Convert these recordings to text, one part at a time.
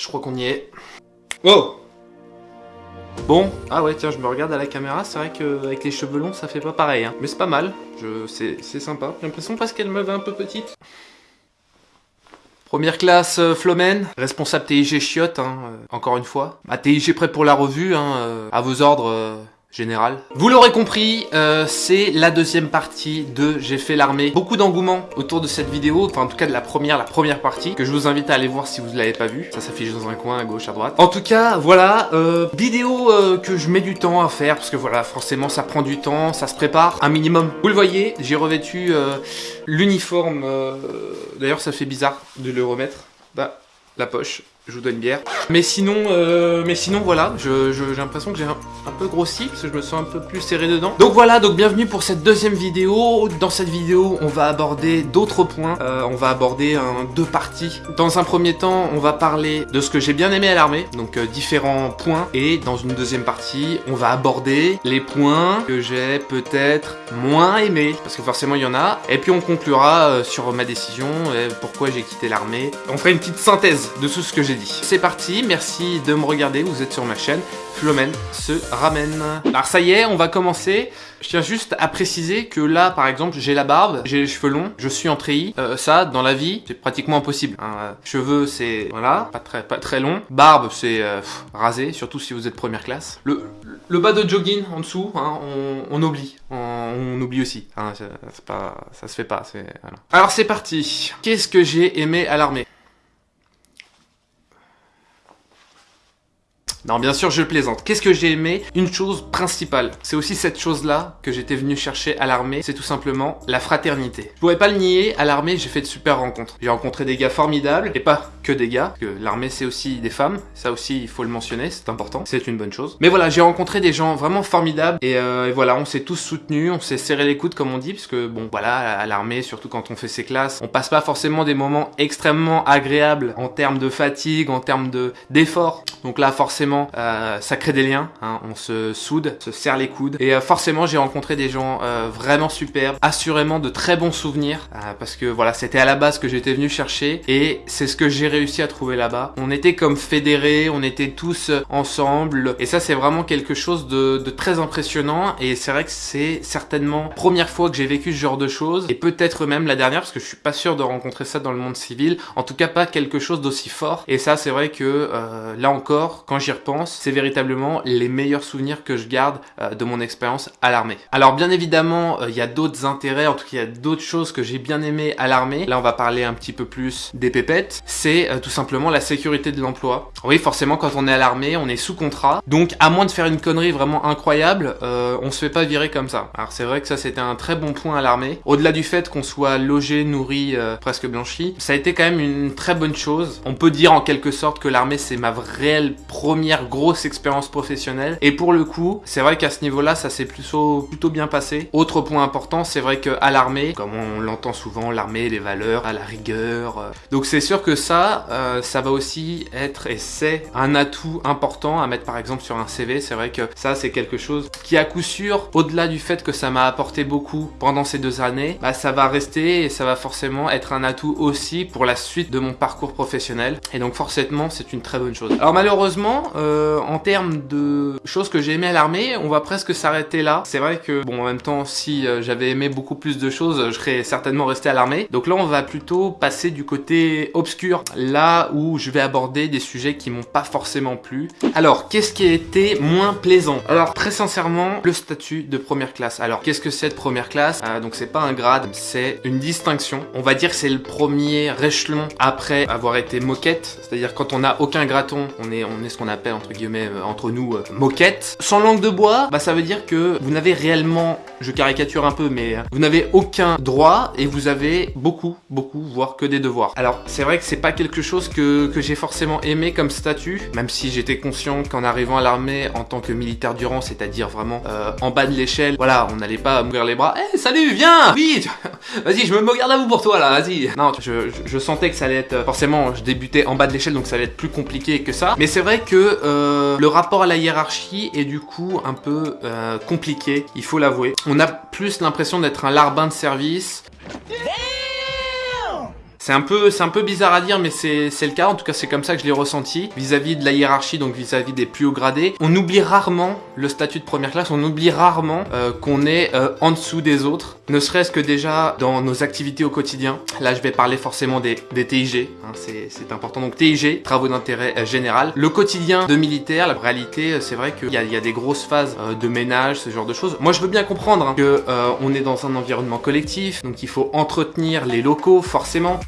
je crois qu'on y est. Oh Bon, ah ouais tiens je me regarde à la caméra, c'est vrai qu'avec les cheveux longs ça fait pas pareil hein. Mais c'est pas mal, je... c'est sympa. J'ai l'impression parce qu'elle me va un peu petite. Première classe euh, Flomen, responsable TIG chiotte, hein, euh, encore une fois. Ma TIG prêt pour la revue, hein, euh, à vos ordres général. Vous l'aurez compris, euh, c'est la deuxième partie de J'ai fait l'armée. Beaucoup d'engouement autour de cette vidéo, enfin en tout cas de la première, la première partie, que je vous invite à aller voir si vous ne l'avez pas vu. Ça s'affiche dans un coin à gauche, à droite. En tout cas, voilà, euh, vidéo euh, que je mets du temps à faire, parce que voilà, forcément ça prend du temps, ça se prépare un minimum. Vous le voyez, j'ai revêtu l'uniforme, d'ailleurs ça fait bizarre de le remettre. Bah, la poche, je vous donne une bière. Mais sinon, euh, mais sinon voilà, j'ai l'impression que j'ai un, peu grossi, parce que je me sens un peu plus serré dedans. Donc voilà, donc bienvenue pour cette deuxième vidéo. Dans cette vidéo, on va aborder d'autres points. Euh, on va aborder deux parties. Dans un premier temps, on va parler de ce que j'ai bien aimé à l'armée, donc euh, différents points. Et dans une deuxième partie, on va aborder les points que j'ai peut-être moins aimés, parce que forcément il y en a. Et puis on conclura sur ma décision, pourquoi j'ai quitté l'armée. On fera une petite synthèse de tout ce que j'ai C'est parti, merci de me regarder, vous êtes sur ma chaîne, Flomen se ramène. Alors ça y est, on va commencer. Je tiens juste à préciser que là, par exemple, j'ai la barbe, j'ai les cheveux longs, je suis en treillis. Euh, ça, dans la vie, c'est pratiquement impossible. Hein. Cheveux, c'est voilà, pas très, pas très long. Barbe, c'est euh, rasé, surtout si vous êtes première classe. Le, bas de jogging en dessous, hein, on, oublie, on, oublie aussi. Hein, pas, ça se fait pas. Voilà. Alors c'est parti. Qu'est-ce que j'ai aimé à l'armée? Non, bien sûr, je plaisante. Qu'est-ce que j'ai aimé? Une chose principale. C'est aussi cette chose-là que j'étais venu chercher à l'armée. C'est tout simplement la fraternité. Je pourrais pas le nier, à l'armée, j'ai fait de super rencontres. J'ai rencontré des gars formidables, et pas que des gars, que l'armée, c'est aussi des femmes. Ça aussi, il faut le mentionner, c'est important. C'est une bonne chose. Mais voilà, j'ai rencontré des gens vraiment formidables, et, euh, voilà, on s'est tous soutenus, on s'est serré les coudes, comme on dit, parce que bon, voilà, à l'armée, surtout quand on fait ses classes, on passe pas forcément des moments extrêmement agréables en termes de fatigue, en termes de d'effort. Donc là, forcément, euh, ça crée des liens, hein. on se soude, se serre les coudes. Et euh, forcément, j'ai rencontré des gens euh, vraiment superbes, assurément de très bons souvenirs, parce que voilà, c'était à la base que j'étais venu chercher, et c'est ce que j'ai réussi à trouver là-bas. On était comme fédérés, on était tous ensemble, et ça c'est vraiment quelque chose de, de très impressionnant, et c'est vrai que c'est certainement première fois que j'ai vécu ce genre de choses, et peut-être même la dernière, parce que je suis pas sûr de rencontrer ça dans le monde civil, en tout cas pas quelque chose d'aussi fort, et ça c'est vrai que là encore, quand j'y pense, c'est véritablement les meilleurs souvenirs que je garde euh, de mon expérience à l'armée. Alors bien évidemment, euh, il y a d'autres intérêts, en tout cas il y a d'autres choses que j'ai bien aimé à l'armée. Là on va parler un petit peu plus des pépettes. C'est euh, tout simplement la sécurité de l'emploi. Oui forcément quand on est à l'armée, on est sous contrat. Donc à moins de faire une connerie vraiment incroyable, on se fait pas virer comme ça. Alors c'est vrai que ça c'était un très bon point à l'armée. Au-delà du fait qu'on soit logé, nourri, presque blanchi, ça a été quand même une très bonne chose. On peut dire en quelque sorte que l'armée c'est ma réelle première grosse expérience professionnelle. Et pour le coup, c'est vrai qu'à ce niveau-là, ça s'est plutôt, plutôt bien passé. Autre point important, c'est vrai qu'à l'armée, comme on l'entend souvent, l'armée, les valeurs, à la rigueur. Euh. Donc c'est sûr que ça, euh, ça va aussi être, et c'est un atout important à mettre par exemple sur un CV. C'est vrai que ça, c'est quelque chose qui à coup sûr, au-delà du fait que ça m'a apporté beaucoup pendant ces deux années, bah, ça va rester et ça va forcément être un atout aussi pour la suite de mon parcours professionnel. Et donc forcément, c'est une très bonne chose. Alors malheureusement, euh, en termes de choses que j'ai aimé à l'armée, on va presque s'arrêter là. C'est vrai que, bon, en même temps, si euh, j'avais aimé beaucoup plus de choses, je serais certainement resté à l'armée. Donc là, on va plutôt passer du côté obscur, là où je vais aborder des sujets qui m'ont pas forcément plu. Alors, qu'est-ce qui a été moins plaisant? Alors, très sincèrement, le statut de première classe. Alors, qu'est-ce que c'est de première classe? Euh, Donc, c'est pas un grade, c'est une distinction. On va dire que c'est le premier échelon après avoir été moquette, c'est-à-dire quand on n'a aucun graton, on est, on est ce qu'on appelle entre guillemets euh, entre nous euh, moquette. Sans langue de bois, bah ça veut dire que vous n'avez réellement, je caricature un peu, mais euh, vous n'avez aucun droit et vous avez beaucoup, beaucoup, voire que des devoirs. Alors c'est vrai que c'est pas quelque chose que, que j'ai forcément aimé comme statut, même si j'étais conscient qu'en arrivant à l'armée en tant que militaire durant, c'est-à-dire vraiment en bas de l'échelle, voilà, on n'allait pas m'ouvrir les bras. Eh salut, viens, vite, vas-y, je me garde à vous pour toi là, vas-y. Non, je, je sentais que ça allait être forcément, je débutais en bas de l'échelle, donc ça allait être plus compliqué que ça. Mais c'est vrai que euh, le rapport à la hiérarchie est du coup un peu euh, compliqué, il faut l'avouer. On a plus l'impression d'être un larbin de service C'est un peu, un peu bizarre à dire, mais c'est le cas. En tout cas, c'est comme ça que je l'ai ressenti vis-à-vis de la hiérarchie, donc vis-à-vis des plus hauts gradés. On oublie rarement le statut de première classe. On oublie rarement euh, qu'on est euh, en dessous des autres. Ne serait-ce que déjà dans nos activités au quotidien. Là, je vais parler forcément des, TIG. Hein, c'est important. Donc TIG, travaux d'intérêt euh, général. Le quotidien de militaire, la réalité, c'est vrai qu'il y, a des grosses phases de ménage, ce genre de choses. Moi, je veux bien comprendre hein, que on est dans un environnement collectif, donc il faut entretenir les locaux, forcément.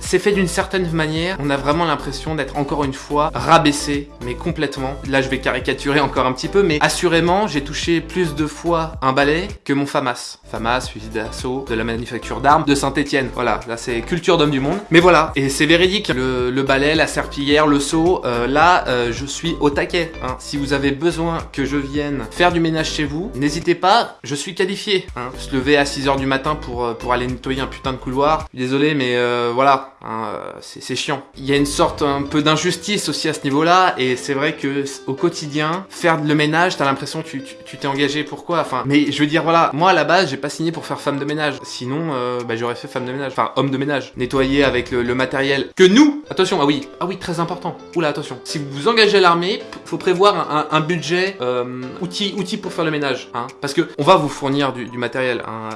C'est fait d'une certaine manière. On a vraiment l'impression d'être encore une fois rabaissé, mais complètement. Là, je vais caricaturer encore un petit peu, mais assurément, j'ai touché plus de fois un balai que mon FAMAS. FAMAS, fusil d'assaut de la manufacture d'armes de Saint-Etienne. Voilà, là c'est culture d'homme du monde. Mais voilà, et c'est véridique. Le, balai, la serpillière, le seau, euh, là, euh, je suis au taquet. Hein. Si vous avez besoin que je vienne faire du ménage chez vous, n'hésitez pas, je suis qualifié. Hein. Se lever à 6h du matin pour, euh, pour aller nettoyer un putain de couloir. Désolé, mais voilà, hein, c'est chiant. Il y a une sorte un peu d'injustice aussi à ce niveau-là, et c'est vrai que au quotidien, faire le ménage, t'as l'impression que tu t'es engagé pourquoi? Enfin, mais je veux dire, voilà, moi à la base, j'ai pas signé pour faire femme de ménage. Sinon, euh, bah, j'aurais fait femme de ménage, enfin homme de ménage. Nettoyer avec le, matériel que nous, attention, ah oui, ah oui, très important. Oula, attention. Si vous vous engagez à l'armée, faut prévoir un, budget euh, outil, outil pour faire le ménage, hein, parce que on va vous fournir du, matériel, hein,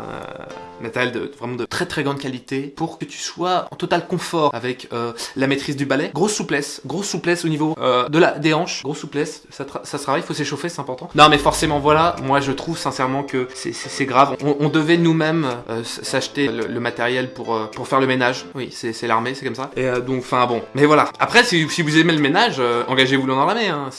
euh, matériel de vraiment de très très grande qualité pour que tu sois en total confort avec euh, la maîtrise du balai. Grosse souplesse, grosse souplesse au niveau euh, de la des hanches, grosse souplesse. Ça, ça se travaille, il faut s'échauffer, c'est important. Non mais forcément voilà, moi je trouve sincèrement que c'est grave. On, devait nous-mêmes euh, s'acheter le, matériel pour pour faire le ménage. Oui, c'est l'armée, c'est comme ça. Et donc enfin bon, mais voilà. Après si, si vous aimez le ménage, engagez-vous dans l'armée. Hein.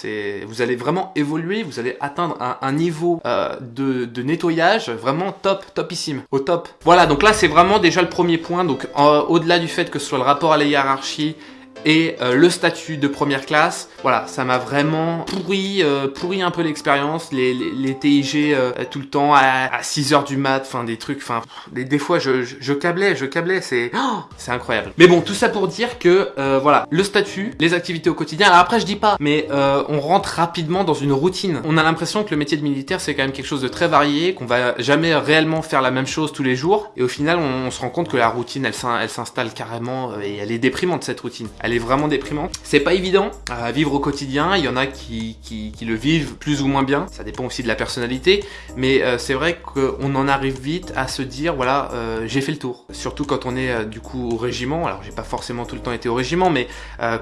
Vous allez vraiment évoluer, vous allez atteindre un, un niveau de, de nettoyage vraiment top, topissime, au top. Voilà, donc là c'est vraiment déjà le premier point. Donc au-delà du fait que ce soit le rapport à la hiérarchie, et euh, le statut de première classe, voilà, ça m'a vraiment pourri, euh, pourri un peu l'expérience, les, les, les, TIG euh, tout le temps à, 6h du mat, enfin des trucs, enfin des, fois je, je, je, câblais, je câblais, c'est oh, c'est incroyable. Mais bon, tout ça pour dire que voilà, le statut, les activités au quotidien, alors après je dis pas, mais on rentre rapidement dans une routine. On a l'impression que le métier de militaire c'est quand même quelque chose de très varié, qu'on va jamais réellement faire la même chose tous les jours, et au final on, on se rend compte que la routine elle s'installe carrément et elle est déprimante cette routine. Vraiment déprimant. C'est pas évident à vivre au quotidien, il y en a qui, qui, le vivent plus ou moins bien, ça dépend aussi de la personnalité, mais euh, c'est vrai qu'on en arrive vite à se dire, voilà, euh, j'ai fait le tour. Surtout quand on est euh, du coup au régiment, alors j'ai pas forcément tout le temps été au régiment, mais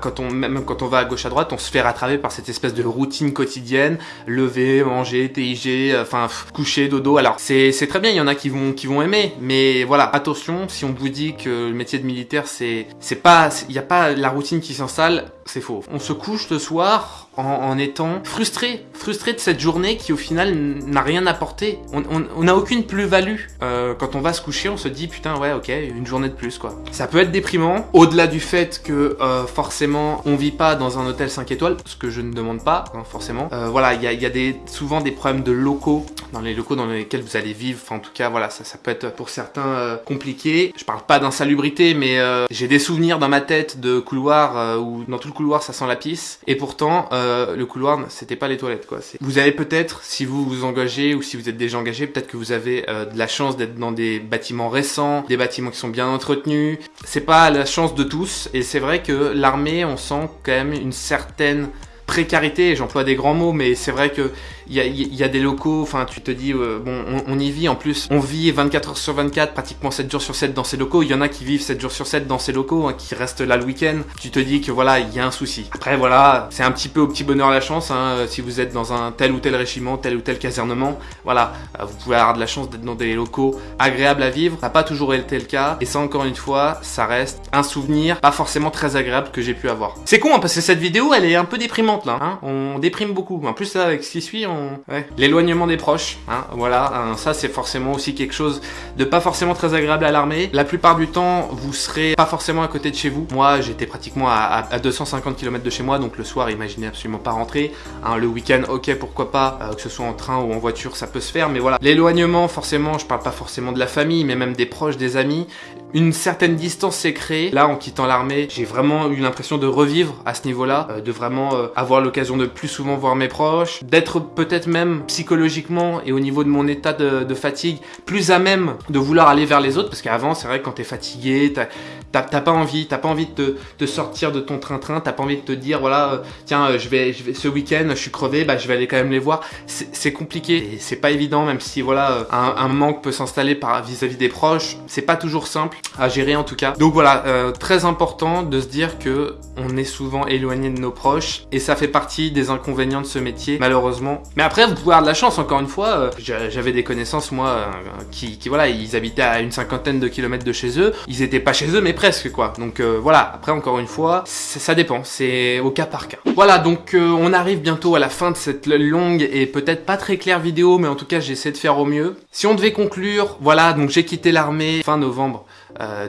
quand on, même quand on va à gauche à droite, on se fait rattraper par cette espèce de routine quotidienne, lever, manger, TIG, enfin coucher, dodo, alors c'est très bien, il y en a qui vont, qui vont aimer, mais voilà, attention, si on vous dit que le métier de militaire c'est pas, il n'y a pas la routine qui s'installe, c'est faux. On se couche le soir en, étant frustré, frustré de cette journée qui au final n'a rien apporté. On n'a aucune plus-value. Euh, quand on va se coucher, on se dit putain ouais ok, une journée de plus quoi. Ça peut être déprimant, au-delà du fait que euh, forcément on vit pas dans un hôtel 5 étoiles, ce que je ne demande pas hein, forcément. Euh, voilà, il y a, y a des, souvent des problèmes de locaux, dans les locaux dans lesquels vous allez vivre, enfin en tout cas voilà, ça, ça peut être pour certains compliqué. Je parle pas d'insalubrité, mais j'ai des souvenirs dans ma tête de couloirs où dans tout le couloir ça sent la pisse, et pourtant euh, le couloir, c'était pas les toilettes, quoi. Vous avez peut-être, si vous vous engagez ou si vous êtes déjà engagé, peut-être que vous avez euh, de la chance d'être dans des bâtiments récents, des bâtiments qui sont bien entretenus. C'est pas la chance de tous, et c'est vrai que l'armée, on sent quand même une certaine précarité, j'emploie des grands mots, mais c'est vrai que il y a, des locaux, enfin tu te dis, euh, bon, on, y vit. En plus, on vit 24 heures sur 24, pratiquement 7 jours sur 7 dans ces locaux, il y en a qui vivent 7 jours sur 7 dans ces locaux, hein, qui restent là le week-end, tu te dis que voilà, il y a un souci. Après voilà, c'est un petit peu au petit bonheur la chance, hein, si vous êtes dans un tel ou tel régiment, tel ou tel casernement, voilà, euh, vous pouvez avoir de la chance d'être dans des locaux agréables à vivre, ça n'a pas toujours été le cas, et ça encore une fois, ça reste un souvenir pas forcément très agréable que j'ai pu avoir. C'est con, hein, parce que cette vidéo, elle est un peu déprimante là, hein, on déprime beaucoup, en plus là, avec ce qui suit. L'éloignement des proches, hein, voilà, hein, ça c'est forcément aussi quelque chose de pas forcément très agréable à l'armée. La plupart du temps, vous serez pas forcément à côté de chez vous. Moi, j'étais pratiquement à, 250 km de chez moi, donc le soir, imaginez absolument pas rentrer. Hein, le week-end, ok, pourquoi pas, euh, que ce soit en train ou en voiture, ça peut se faire, mais voilà. L'éloignement, forcément, je parle pas forcément de la famille, mais même des proches, des amis. Une certaine distance s'est créée. Là, en quittant l'armée, j'ai vraiment eu l'impression de revivre à ce niveau-là, euh, de vraiment euh, avoir l'occasion de plus souvent voir mes proches, d'être peut-être même psychologiquement et au niveau de mon état de, fatigue, plus à même de vouloir aller vers les autres, parce qu'avant, c'est vrai que quand t'es fatigué, t'as pas envie, t'as pas envie de, te, sortir de ton train-train, t'as pas envie de te dire, voilà, euh, tiens, je vais, je vais ce week-end, je suis crevé, bah je vais aller quand même les voir. C'est compliqué et c'est pas évident, même si voilà, un, un manque peut s'installer vis-à-vis des proches. C'est pas toujours simple à gérer en tout cas. Donc voilà, euh, très important de se dire que on est souvent éloigné de nos proches et ça fait partie des inconvénients de ce métier malheureusement. Mais après vous pouvez avoir de la chance encore une fois. Euh, j'avais des connaissances moi euh, qui, qui, voilà ils habitaient à une cinquantaine de kilomètres de chez eux. Ils étaient pas chez eux mais presque quoi. Donc voilà. Après encore une fois ça dépend. C'est au cas par cas. Voilà donc on arrive bientôt à la fin de cette longue et peut-être pas très claire vidéo mais en tout cas j'essaie de faire au mieux. Si on devait conclure voilà donc j'ai quitté l'armée fin novembre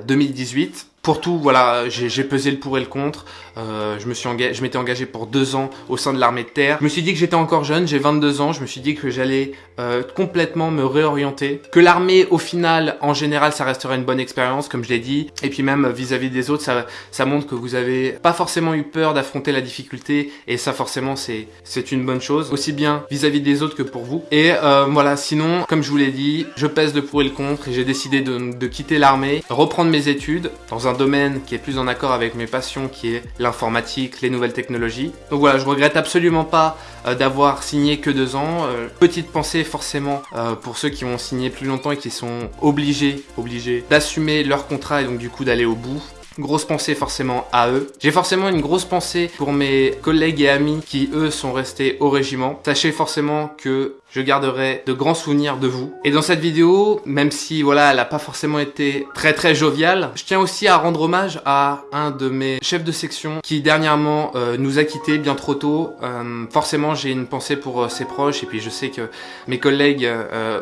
2018. Pour tout, voilà, j'ai pesé le pour et le contre. Euh, je me suis engagé, m'étais engagé pour deux ans au sein de l'armée de terre. Je me suis dit que j'étais encore jeune, j'ai 22 ans. Je me suis dit que j'allais euh, complètement me réorienter. Que l'armée, au final, en général, ça resterait une bonne expérience, comme je l'ai dit. Et puis même vis-à-vis des autres, ça, montre que vous avez pas forcément eu peur d'affronter la difficulté. Et ça, forcément, c'est une bonne chose, aussi bien vis-à-vis des autres que pour vous. Et euh, voilà, sinon, comme je vous l'ai dit, je pèse le pour et le contre. Et j'ai décidé de quitter l'armée, reprendre mes études dans un domaine qui est plus en accord avec mes passions, qui est l'informatique, les nouvelles technologies. Donc voilà, je regrette absolument pas euh, d'avoir signé que deux ans. Euh, petite pensée forcément euh, pour ceux qui ont signé plus longtemps et qui sont obligés, obligés d'assumer leur contrat et donc du coup d'aller au bout. Grosse pensée forcément à eux. J'ai forcément une grosse pensée pour mes collègues et amis qui eux sont restés au régiment. Sachez forcément que je garderai de grands souvenirs de vous. Et dans cette vidéo, même si voilà, elle a pas forcément été très très joviale, je tiens aussi à rendre hommage à un de mes chefs de section qui dernièrement euh, nous a quittés bien trop tôt. Euh, forcément, j'ai une pensée pour euh, ses proches et puis je sais que mes collègues,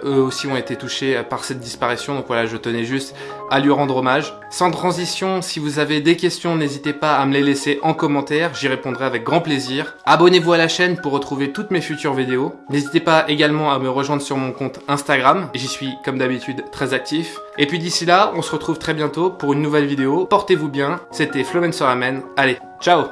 eux aussi, ont été touchés par cette disparition. Donc voilà, je tenais juste à lui rendre hommage. Sans transition, si vous avez des questions, n'hésitez pas à me les laisser en commentaire. J'y répondrai avec grand plaisir. Abonnez-vous à la chaîne pour retrouver toutes mes futures vidéos. N'hésitez pas également à me rejoindre sur mon compte Instagram. J'y suis comme d'habitude très actif. Et puis d'ici là, on se retrouve très bientôt pour une nouvelle vidéo. Portez-vous bien. C'était Flomencer Amen. Allez, ciao